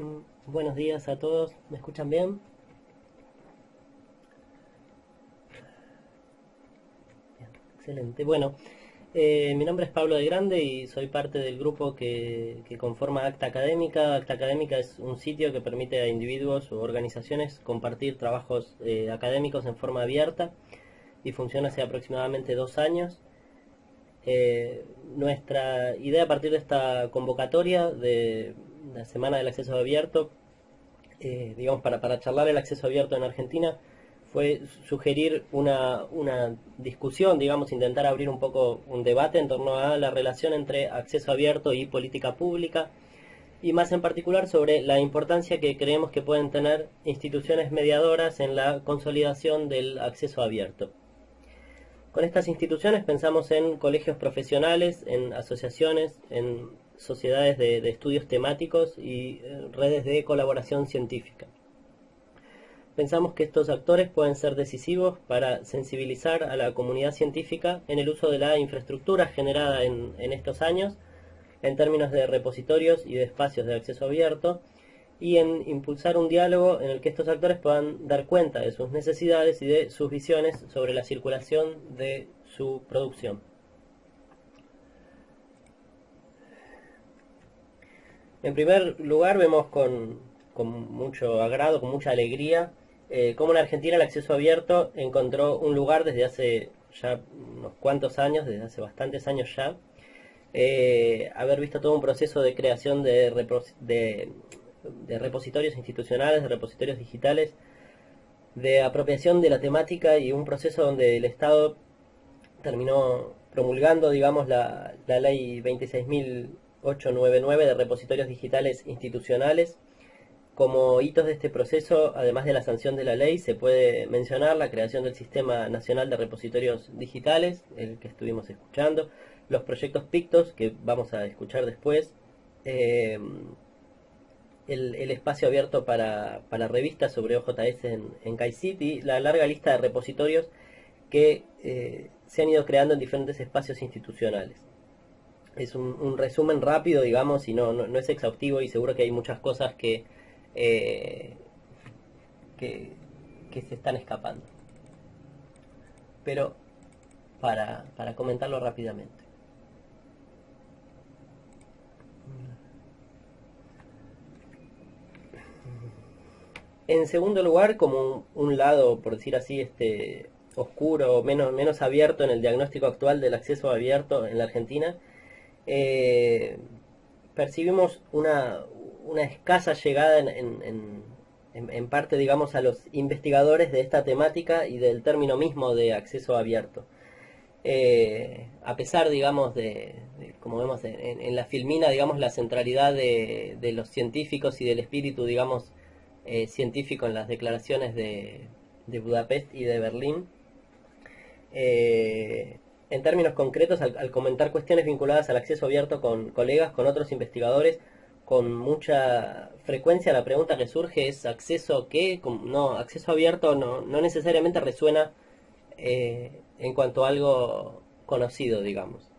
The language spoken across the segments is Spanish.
Mm, buenos días a todos, ¿me escuchan bien? excelente. Bueno, eh, mi nombre es Pablo de Grande y soy parte del grupo que, conforma Acta Académica. Acta Académica es un sitio que permite a individuos o organizaciones compartir trabajos eh, académicos en forma abierta y funciona hace aproximadamente dos años. Eh, nuestra idea a partir de esta convocatoria de la Semana del Acceso Abierto, eh, digamos, para, para charlar el acceso abierto en Argentina, fue sugerir una, una, discusión, digamos, intentar abrir un poco un debate en torno a la relación entre acceso abierto y política pública, y más en particular sobre la importancia que creemos que pueden tener instituciones mediadoras en la consolidación del acceso abierto. Con estas instituciones pensamos en colegios profesionales, en asociaciones, en sociedades de, estudios temáticos y eh, redes de colaboración científica. Pensamos que estos actores pueden ser decisivos para sensibilizar a la comunidad científica en el uso de la infraestructura generada en, en estos años, en términos de repositorios y de espacios de acceso abierto, y en impulsar un diálogo en el que estos actores puedan dar cuenta de sus necesidades y de sus visiones sobre la circulación de su producción. En primer lugar, vemos con, mucho agrado, con mucha alegría, eh, cómo en Argentina el acceso abierto encontró un lugar desde hace ya unos cuantos años, desde hace bastantes años ya, eh, haber visto todo un proceso de creación de, de repositorios institucionales, de repositorios digitales, de apropiación de la temática y un proceso donde el Estado terminó promulgando, digamos, la, la ley 26.000 899 de repositorios digitales institucionales. Como hitos de este proceso, además de la sanción de la ley, se puede mencionar la creación del Sistema Nacional de Repositorios Digitales, el que estuvimos escuchando, los proyectos PICTOS, que vamos a escuchar después, eh, el, espacio abierto para, revistas sobre OJS en, en y la larga lista de repositorios que eh, se han ido creando en diferentes espacios institucionales es un, resumen rápido, digamos, y no, no, es exhaustivo y seguro que hay muchas cosas que, eh, que, se están escapando. Pero para, para comentarlo rápidamente. En segundo lugar, como un, lado, por decir así, este oscuro, menos, menos abierto en el diagnóstico actual del acceso abierto en la Argentina, eh, percibimos una, escasa llegada en, parte, digamos, a los investigadores de esta temática y del término mismo de acceso abierto. Eh, a pesar, digamos, de, como vemos en, la filmina, digamos, la centralidad de, los científicos y del espíritu, digamos, eh, científico en las declaraciones de, Budapest y de Berlín, en términos concretos, al, comentar cuestiones vinculadas al acceso abierto con colegas, con otros investigadores, con mucha frecuencia la pregunta que surge es acceso qué, no, acceso abierto no, no necesariamente resuena eh, en cuanto a algo conocido, digamos.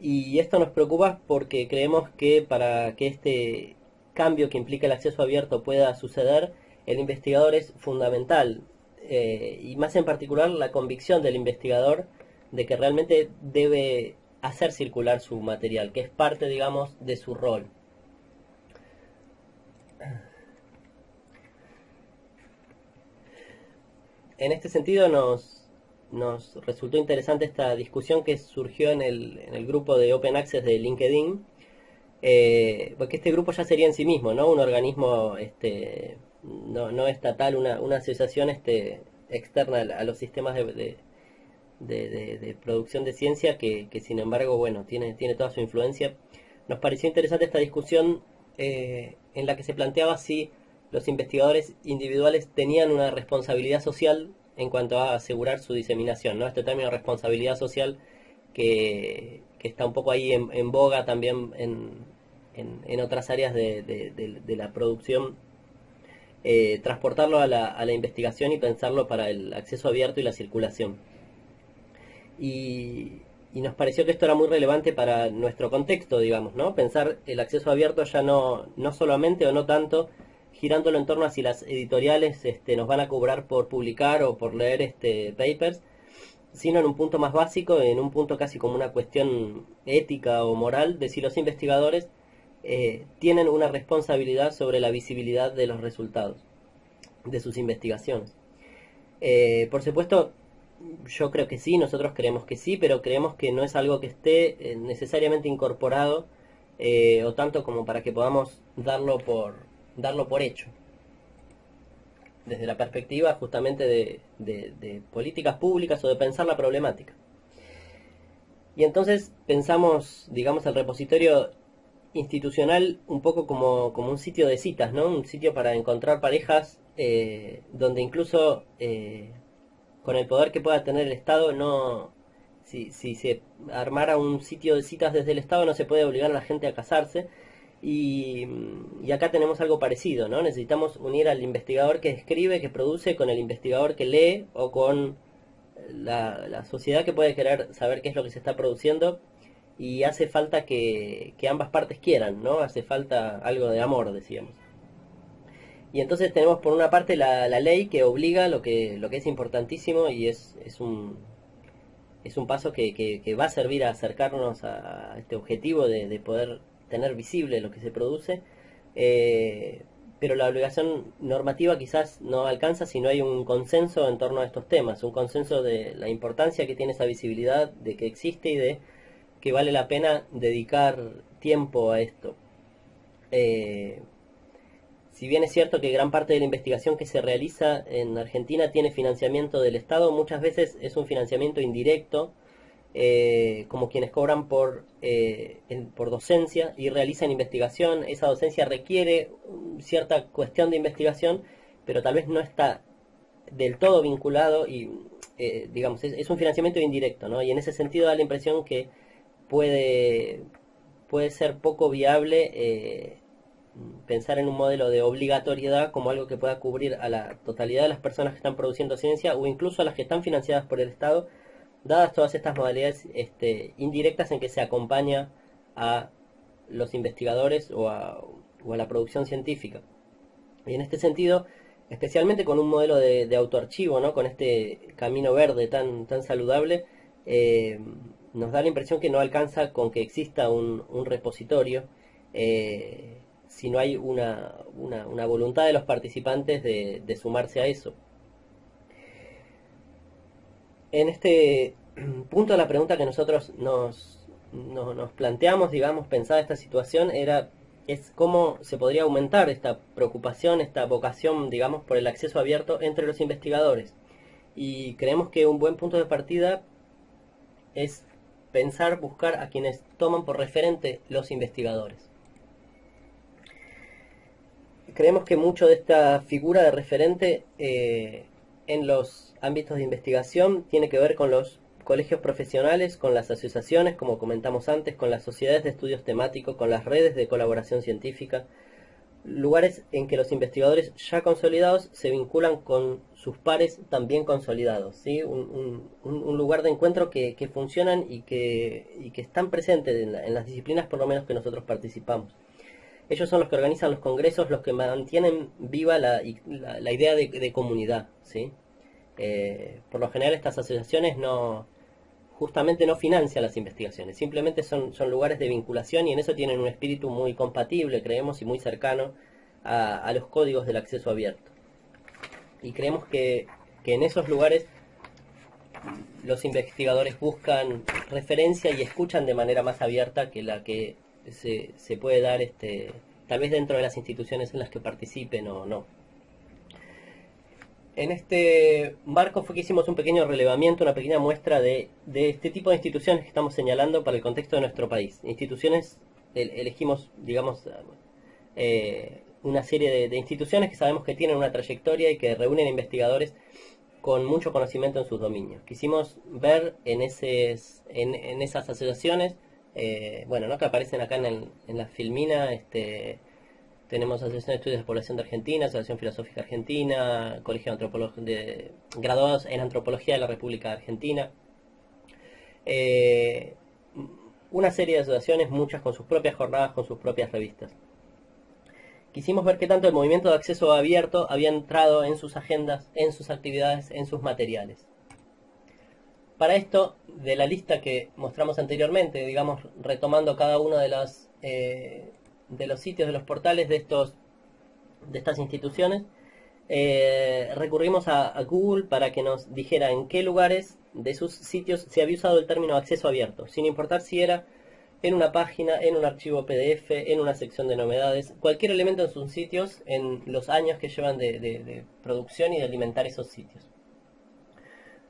Y esto nos preocupa porque creemos que para que este cambio que implica el acceso abierto pueda suceder, el investigador es fundamental, eh, y más en particular la convicción del investigador de que realmente debe hacer circular su material, que es parte, digamos, de su rol. En este sentido nos, nos resultó interesante esta discusión que surgió en el, en el grupo de Open Access de LinkedIn, eh, porque este grupo ya sería en sí mismo, ¿no? Un organismo este, no, no estatal, una, una asociación este, externa a los sistemas de, de, producción de ciencia que, sin embargo, bueno, tiene, tiene toda su influencia. Nos pareció interesante esta discusión eh, en la que se planteaba si los investigadores individuales tenían una responsabilidad social en cuanto a asegurar su diseminación, ¿no? Este término responsabilidad social que, está un poco ahí en, boga también en, en, otras áreas de, la producción, eh, transportarlo a la, a la investigación y pensarlo para el acceso abierto y la circulación. Y, nos pareció que esto era muy relevante para nuestro contexto, digamos, ¿no? Pensar el acceso abierto ya no, no solamente o no tanto girándolo en torno a si las editoriales este, nos van a cobrar por publicar o por leer este, papers, sino en un punto más básico, en un punto casi como una cuestión ética o moral, de si los investigadores eh, tienen una responsabilidad sobre la visibilidad de los resultados de sus investigaciones. Eh, por supuesto, yo creo que sí, nosotros creemos que sí, pero creemos que no es algo que esté eh, necesariamente incorporado o tanto como para que podamos darlo por, darlo por hecho desde la perspectiva justamente de, políticas públicas o de pensar la problemática. Y entonces pensamos, digamos, el repositorio institucional un poco como, un sitio de citas, ¿no? Un sitio para encontrar parejas eh, donde incluso eh, con el poder que pueda tener el Estado, no, si, si se armara un sitio de citas desde el Estado no se puede obligar a la gente a casarse, y, acá tenemos algo parecido, ¿no? Necesitamos unir al investigador que escribe, que produce, con el investigador que lee o con la, sociedad que puede querer saber qué es lo que se está produciendo y hace falta que, ambas partes quieran, ¿no? Hace falta algo de amor, decíamos. Y entonces tenemos por una parte la, ley que obliga lo que, lo que es importantísimo y es, es, un, es un paso que, va a servir a acercarnos a este objetivo de, de poder tener visible lo que se produce, eh, pero la obligación normativa quizás no alcanza si no hay un consenso en torno a estos temas, un consenso de la importancia que tiene esa visibilidad, de que existe y de que vale la pena dedicar tiempo a esto. Eh, si bien es cierto que gran parte de la investigación que se realiza en Argentina tiene financiamiento del Estado, muchas veces es un financiamiento indirecto, eh, como quienes cobran por, eh, por docencia y realizan investigación. Esa docencia requiere cierta cuestión de investigación, pero tal vez no está del todo vinculado y, eh, digamos, es, un financiamiento indirecto, ¿no? Y en ese sentido da la impresión que puede, puede ser poco viable pensar en un modelo de obligatoriedad como algo que pueda cubrir a la totalidad de las personas que están produciendo ciencia o incluso a las que están financiadas por el Estado dadas todas estas modalidades este, indirectas en que se acompaña a los investigadores o a, la producción científica. Y en este sentido, especialmente con un modelo de, autoarchivo, ¿no? con este camino verde tan, tan saludable, eh, nos da la impresión que no alcanza con que exista un, repositorio, eh, si no hay una, voluntad de los participantes de sumarse a eso en este punto la pregunta que nosotros nos, nos, planteamos, digamos, pensada esta situación, era es cómo se podría aumentar esta preocupación, esta vocación, digamos, por el acceso abierto entre los investigadores. Y creemos que un buen punto de partida es pensar, buscar a quienes toman por referente los investigadores. Creemos que mucho de esta figura de referente eh, en los ámbitos de investigación tiene que ver con los colegios profesionales, con las asociaciones, como comentamos antes, con las sociedades de estudios temáticos, con las redes de colaboración científica, lugares en que los investigadores ya consolidados se vinculan con sus pares también consolidados, ¿sí? un, lugar de encuentro que, funcionan y que, que, están presentes en, las disciplinas por lo menos que nosotros participamos. Ellos son los que organizan los congresos, los que mantienen viva la, idea de, comunidad. ¿sí? Eh, por lo general estas asociaciones no justamente no financian las investigaciones, simplemente son, son lugares de vinculación y en eso tienen un espíritu muy compatible, creemos, y muy cercano a, los códigos del acceso abierto. Y creemos que, en esos lugares los investigadores buscan referencia y escuchan de manera más abierta que la que se, puede dar este, tal vez dentro de las instituciones en las que participen o no. En este marco fue que hicimos un pequeño relevamiento, una pequeña muestra de, este tipo de instituciones que estamos señalando para el contexto de nuestro país. Instituciones, elegimos, digamos, eh, una serie de, instituciones que sabemos que tienen una trayectoria y que reúnen investigadores con mucho conocimiento en sus dominios. Quisimos ver en, en, esas asociaciones, eh, bueno, ¿no? que aparecen acá en, la filmina, este, tenemos Asociación de Estudios de Población de Argentina, Asociación Filosófica Argentina, Colegio de, de Graduados en Antropología de la República Argentina. eh, una serie de asociaciones, muchas con sus propias jornadas, con sus propias revistas. Quisimos ver qué tanto el movimiento de acceso abierto había entrado en sus agendas, en sus actividades, en sus materiales. Para esto, de la lista que mostramos anteriormente, digamos, retomando cada uno de los, eh, de los sitios, de los portales de, estos, de estas instituciones, eh, recurrimos a, Google para que nos dijera en qué lugares de sus sitios se había usado el término acceso abierto, sin importar si era en una página, en un archivo PDF, en una sección de novedades, cualquier elemento en sus sitios en los años que llevan de, producción y de alimentar esos sitios.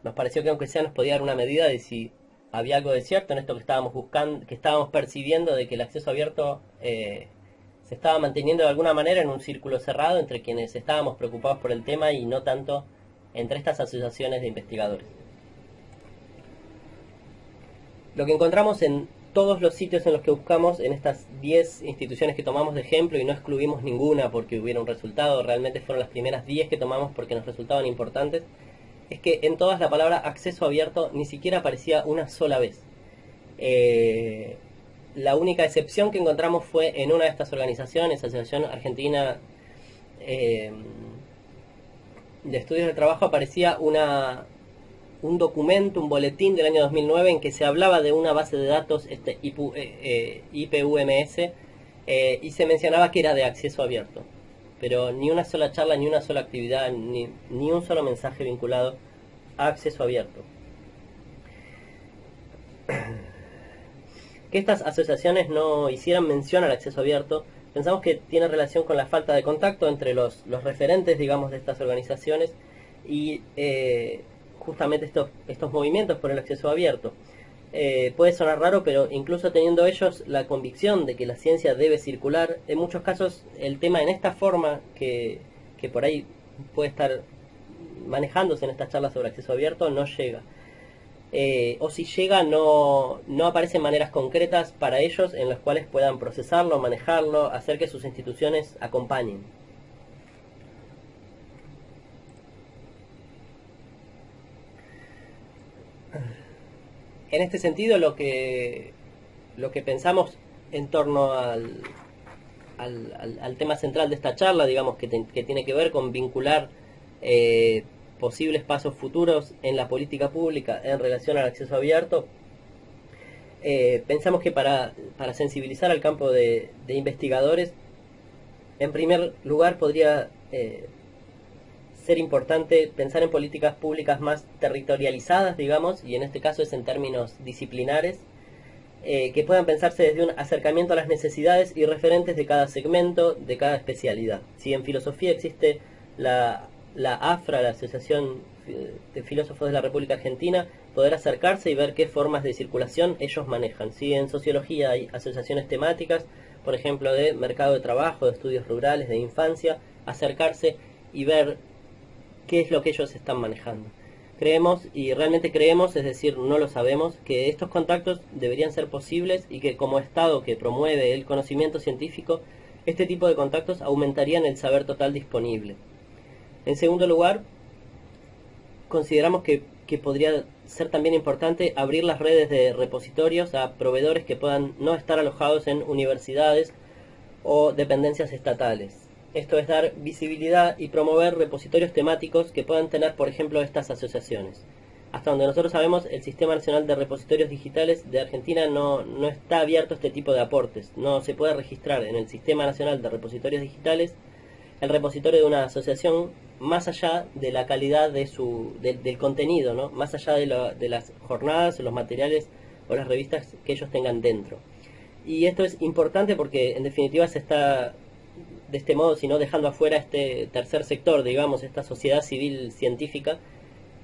Nos pareció que aunque sea nos podía dar una medida de si había algo de cierto en esto que estábamos buscando, que estábamos percibiendo de que el acceso abierto eh, se estaba manteniendo de alguna manera en un círculo cerrado entre quienes estábamos preocupados por el tema y no tanto entre estas asociaciones de investigadores. Lo que encontramos en todos los sitios en los que buscamos, en estas 10 instituciones que tomamos de ejemplo y no excluimos ninguna porque hubiera un resultado, realmente fueron las primeras 10 que tomamos porque nos resultaban importantes, es que en todas la palabra acceso abierto ni siquiera aparecía una sola vez. Eh, la única excepción que encontramos fue en una de estas organizaciones, Asociación Argentina eh, de Estudios de Trabajo, aparecía una, un documento, un boletín del año 2009 en que se hablaba de una base de datos este, IPUMS eh, y se mencionaba que era de acceso abierto. Pero ni una sola charla, ni una sola actividad, ni, ni un solo mensaje vinculado a acceso abierto. que estas asociaciones no hicieran mención al acceso abierto, pensamos que tiene relación con la falta de contacto entre los, referentes, digamos, de estas organizaciones y eh, justamente estos, estos movimientos por el acceso abierto. Eh, puede sonar raro, pero incluso teniendo ellos la convicción de que la ciencia debe circular, en muchos casos el tema en esta forma que, que por ahí puede estar manejándose en estas charlas sobre acceso abierto no llega. Eh, o si llega no, no aparecen maneras concretas para ellos en las cuales puedan procesarlo, manejarlo, hacer que sus instituciones acompañen. En este sentido, lo que, lo que pensamos en torno al, al, tema central de esta charla, digamos, que, que tiene que ver con vincular eh, posibles pasos futuros en la política pública en relación al acceso abierto, eh, pensamos que para, sensibilizar al campo de, investigadores, en primer lugar podría eh, ser importante pensar en políticas públicas más territorializadas, digamos, y en este caso es en términos disciplinares, eh, que puedan pensarse desde un acercamiento a las necesidades y referentes de cada segmento, de cada especialidad. Si en filosofía existe la la AFRA, la Asociación de Filósofos de la República Argentina, poder acercarse y ver qué formas de circulación ellos manejan. Si en sociología hay asociaciones temáticas, por ejemplo, de mercado de trabajo, de estudios rurales, de infancia, acercarse y ver qué es lo que ellos están manejando. Creemos, y realmente creemos, es decir, no lo sabemos, que estos contactos deberían ser posibles y que como Estado que promueve el conocimiento científico, este tipo de contactos aumentarían el saber total disponible. En segundo lugar, consideramos que, podría ser también importante abrir las redes de repositorios a proveedores que puedan no estar alojados en universidades o dependencias estatales. Esto es dar visibilidad y promover repositorios temáticos que puedan tener, por ejemplo, estas asociaciones. Hasta donde nosotros sabemos, el Sistema Nacional de Repositorios Digitales de Argentina no, no está abierto a este tipo de aportes. No se puede registrar en el Sistema Nacional de Repositorios Digitales el repositorio de una asociación más allá de la calidad de su, del contenido, ¿no? más allá de, de las jornadas, los materiales o las revistas que ellos tengan dentro. Y esto es importante porque en definitiva se está de este modo, sino dejando afuera este tercer sector, digamos, esta sociedad civil científica,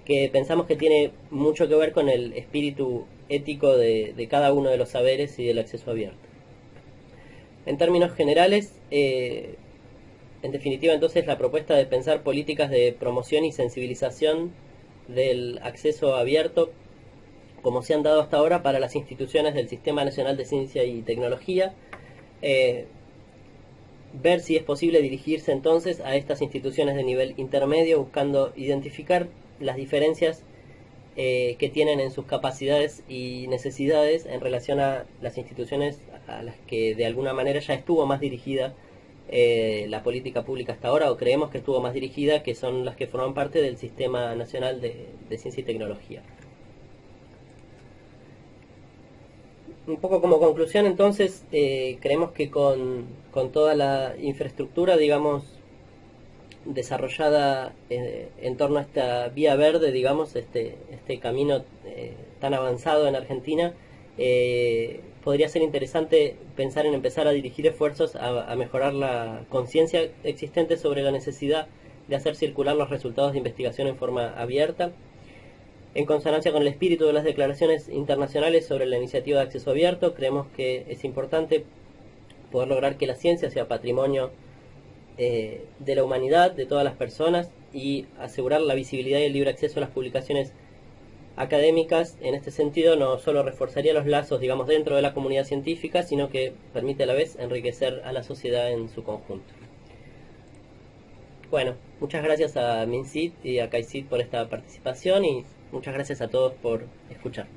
que pensamos que tiene mucho que ver con el espíritu ético de, cada uno de los saberes y del acceso abierto. En términos generales, eh, en definitiva, entonces, la propuesta de pensar políticas de promoción y sensibilización del acceso abierto, como se han dado hasta ahora para las instituciones del Sistema Nacional de Ciencia y Tecnología, eh, ver si es posible dirigirse entonces a estas instituciones de nivel intermedio buscando identificar las diferencias eh, que tienen en sus capacidades y necesidades en relación a las instituciones a las que de alguna manera ya estuvo más dirigida eh, la política pública hasta ahora, o creemos que estuvo más dirigida, que son las que forman parte del Sistema Nacional de, Ciencia y Tecnología. Un poco como conclusión, entonces, eh, creemos que con, con toda la infraestructura, digamos, desarrollada eh, en torno a esta vía verde, digamos, este, este camino eh, tan avanzado en Argentina, eh, podría ser interesante pensar en empezar a dirigir esfuerzos a, mejorar la conciencia existente sobre la necesidad de hacer circular los resultados de investigación en forma abierta, en consonancia con el espíritu de las declaraciones internacionales sobre la iniciativa de acceso abierto, creemos que es importante poder lograr que la ciencia sea patrimonio eh, de la humanidad, de todas las personas y asegurar la visibilidad y el libre acceso a las publicaciones académicas. En este sentido no solo reforzaría los lazos digamos dentro de la comunidad científica sino que permite a la vez enriquecer a la sociedad en su conjunto. Bueno muchas gracias a Minsit y a Kaisit por esta participación y muchas gracias a todos por escuchar